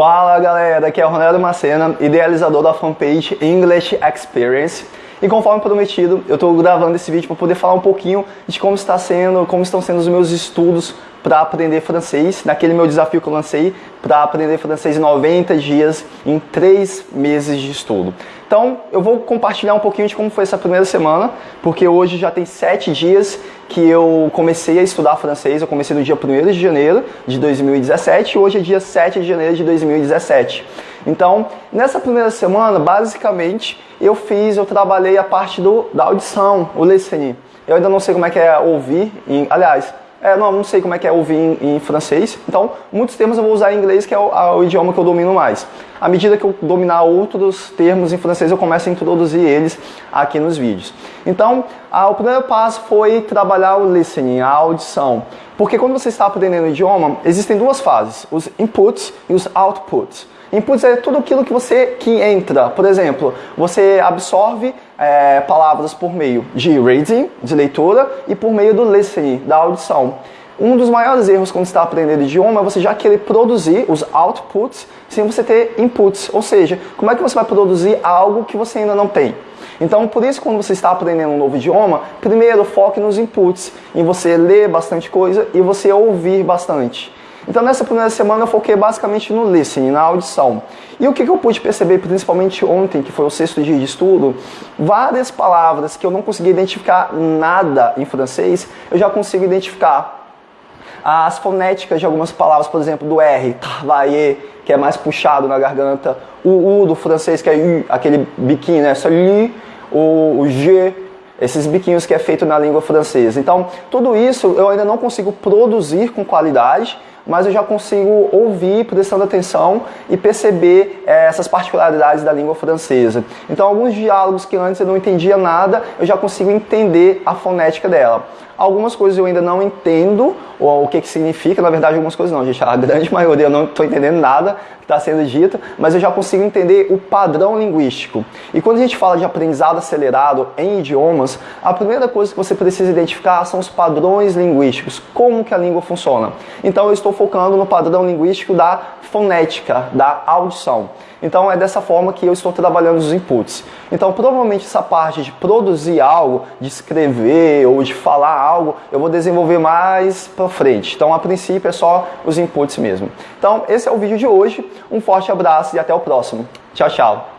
Fala galera, aqui é o Ronaldo Macena, idealizador da fanpage English Experience. E conforme prometido, eu estou gravando esse vídeo para poder falar um pouquinho de como está sendo, como estão sendo os meus estudos para aprender francês, naquele meu desafio que eu lancei para aprender francês em 90 dias, em 3 meses de estudo. Então, eu vou compartilhar um pouquinho de como foi essa primeira semana, porque hoje já tem 7 dias que eu comecei a estudar francês. Eu comecei no dia 1 de janeiro de 2017 e hoje é dia 7 de janeiro de 2017. Então, nessa primeira semana, basicamente, eu fiz, eu trabalhei a parte do, da audição, o listening. Eu ainda não sei como é que é ouvir, em, aliás, é, não, não sei como é que é ouvir em, em, francês, então muitos termos eu vou usar em inglês, que é o, a, o, idioma que eu domino mais. À medida que eu dominar outros termos em francês, eu começo a introduzir eles aqui nos vídeos. Então, a, o primeiro passo foi trabalhar o listening, a audição. Porque quando você está aprendendo o idioma, existem duas fases, os inputs e os outputs. Inputs é tudo aquilo que você que entra. Por exemplo, você absorve é, palavras por meio de reading, de leitura, e por meio do listening, da audição. Um dos maiores erros quando está aprendendo idioma é você já querer produzir os outputs sem você ter inputs. Ou seja, como é que você vai produzir algo que você ainda não tem? Então, por isso, quando você está aprendendo um novo idioma, primeiro foque nos inputs, em você ler bastante coisa e você ouvir bastante. Então nessa primeira semana eu foquei basicamente no listening, na audição. E o que, eu pude perceber, principalmente ontem, que foi o sexto dia de estudo, várias palavras que eu não conseguia identificar nada em francês, eu já consigo identificar. As fonéticas de algumas palavras, por exemplo, do R, travailler, que é mais puxado na garganta, o U do francês, que é U, aquele biquinho, né? Salut, o, o G, esses biquinhos que é feito na língua francesa. Então, tudo isso eu ainda não consigo produzir com qualidade, mas eu já consigo ouvir prestando atenção e perceber é, essas particularidades da língua francesa. Então, alguns diálogos que antes eu não entendia nada, eu já consigo entender a fonética dela. Algumas coisas eu ainda não entendo ou o que, que significa, na verdade algumas coisas não, gente, a grande maioria eu não estou entendendo nada que está sendo dito, mas eu já consigo entender o padrão linguístico. E quando a gente fala de aprendizado acelerado em idiomas, a primeira coisa que você precisa identificar são os padrões linguísticos, como que a língua funciona. Então eu estou focando no padrão linguístico da fonética, da audição. Então é dessa forma que eu estou trabalhando os inputs. Então provavelmente essa parte de produzir algo, de escrever ou de falar algo, eu vou desenvolver mais para frente. Então a princípio é só os inputs mesmo. Então esse é o vídeo de hoje. Um forte abraço e até o próximo. Tchau, tchau.